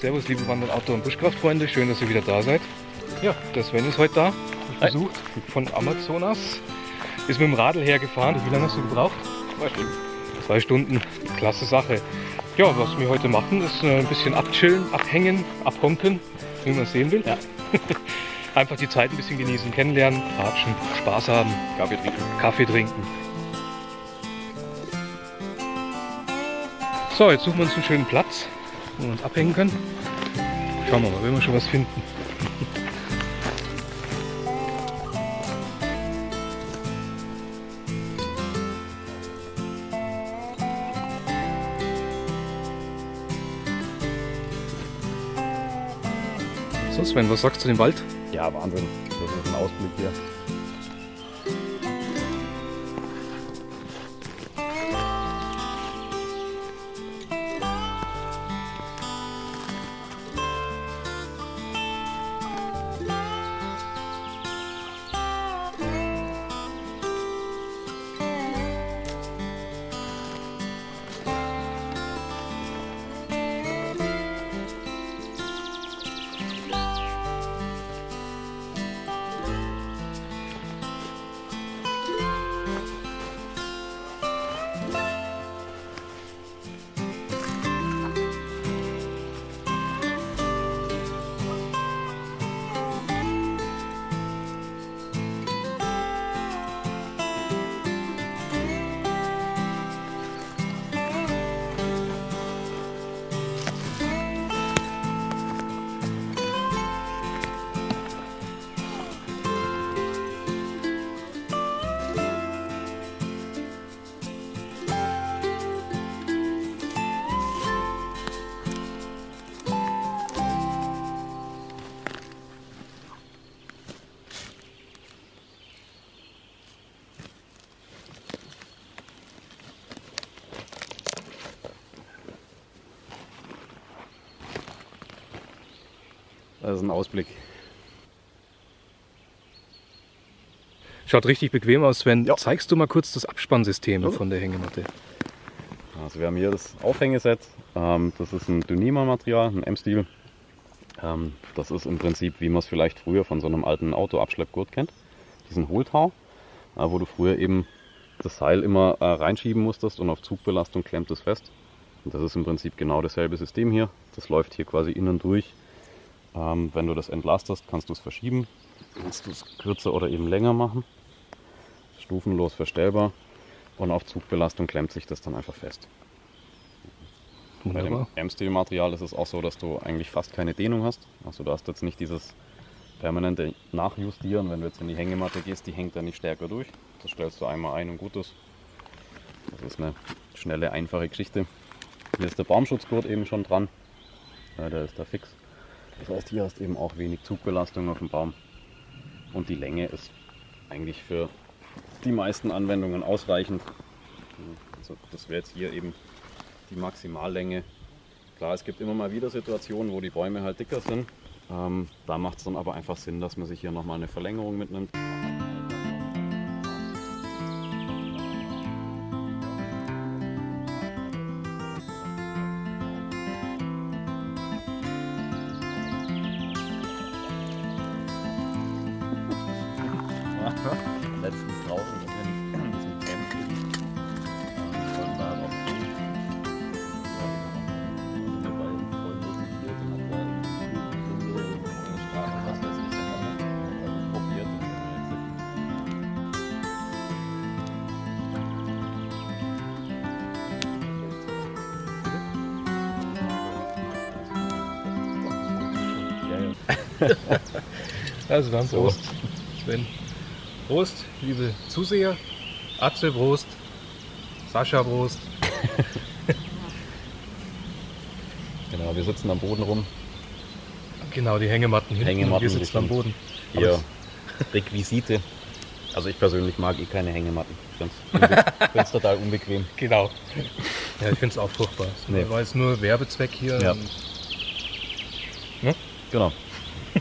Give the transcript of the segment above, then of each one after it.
Servus, liebe Wandern, Outdoor- und Buschkraftfreunde. Schön, dass ihr wieder da seid. Ja, der Sven ist heute da. Ich besucht von Amazonas. Ist mit dem Radl hergefahren. Wie lange hast du gebraucht? Zwei Stunden. Zwei Stunden. Klasse Sache. Ja, was wir heute machen, ist äh, ein bisschen abchillen, abhängen, abhonken, wie man es sehen will. Ja. Einfach die Zeit ein bisschen genießen, kennenlernen, ratschen, Spaß haben, Kaffee trinken. Kaffee trinken. So, jetzt suchen wir uns einen schönen Platz, wo wir uns abhängen können. Schauen wir mal, wenn wir schon was finden. So Sven, was sagst du dem Wald? Ja, Wahnsinn. Das ist ein Ausblick hier. Das ist ein Ausblick. Schaut richtig bequem aus, Sven. Ja. Zeigst du mal kurz das Abspannsystem Ja. von der Hängematte? Also wir haben hier das Aufhängeset. Ähm, das ist ein Dyneema-Material, ein M-Stil. Ähm, das ist im Prinzip, wie man es vielleicht früher von so einem alten Autoabschleppgurt kennt. Diesen Hohltau, äh, wo du früher eben das Seil immer äh, reinschieben musstest und auf Zugbelastung klemmt es fest. Und das ist im Prinzip genau dasselbe System hier. Das läuft hier quasi innen durch. Ähm, wenn du das entlastest, kannst du es verschieben. Kannst du es kürzer oder eben länger machen. Stufenlos verstellbar. Und auf Zugbelastung klemmt sich das dann einfach fest. Bei dem Wunderbar. M-Stil-Material ist es auch so, dass du eigentlich fast keine Dehnung hast. Also du hast jetzt nicht dieses permanente Nachjustieren. Wenn du jetzt in die Hängematte gehst, die hängt dann nicht stärker durch. Das stellst du einmal ein und gut ist. Das ist eine schnelle, einfache Geschichte. Hier ist der Baumschutzgurt eben schon dran. Ja, der ist da fix. Das heißt, hier hast du eben auch wenig Zugbelastung auf dem Baum. Und die Länge ist eigentlich für die meisten Anwendungen ausreichend. Also das wäre jetzt hier eben die Maximallänge. Klar, es gibt immer mal wieder Situationen, wo die Bäume halt dicker sind. Ähm, da macht es dann aber einfach Sinn, dass man sich hier nochmal eine Verlängerung mitnimmt. Letztens draußen in diesem Camp eben. Ähm, wollten da noch Also dann So. Prost, Sven. Prost, liebe Zuseher. Atze, Prost. Sascha, Prost. Genau, wir sitzen am Boden rum. Genau, die Hängematten hinten. Hängematten, wir sitzen am Boden. Hier Requisite. Also ich persönlich mag eh keine Hängematten. Ich finde es total unbequem. Genau. Ja, ich finde es auch furchtbar. Nee. War jetzt nur Werbezweck hier. Ja. Und, Genau.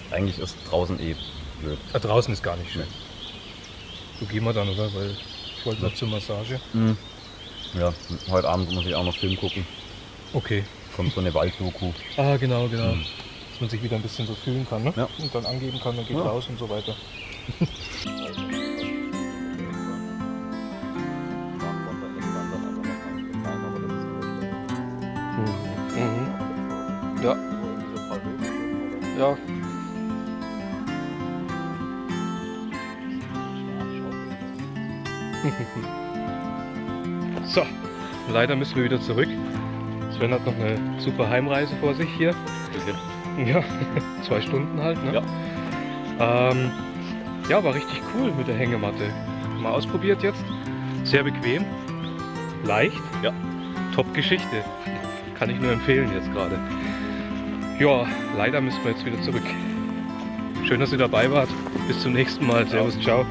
Eigentlich ist draußen eh blöd. da draußen ist gar nicht schön. So gehen wir dann, oder? Weil ich wollte noch zur Massage. Ja, heute Abend muss ich auch noch Film gucken. Okay. Kommt so eine Walddoku. Ah, genau, genau. Mhm. Dass man sich wieder ein bisschen so fühlen kann, ne? Ja. Und dann angeben kann, dann geht Ja. raus und so weiter. Mhm. Ja. Ja. So, leider müssen wir wieder zurück. Sven hat noch eine super Heimreise vor sich hier. Ja, zwei Stunden halt, ne? Ja. Ähm, ja, war richtig cool mit der Hängematte. Mal ausprobiert jetzt. Sehr bequem. Leicht. Ja. Top-Geschichte. Kann ich nur empfehlen jetzt gerade. Ja, leider müssen wir jetzt wieder zurück. Schön, dass ihr dabei wart. Bis zum nächsten Mal. Servus, ciao.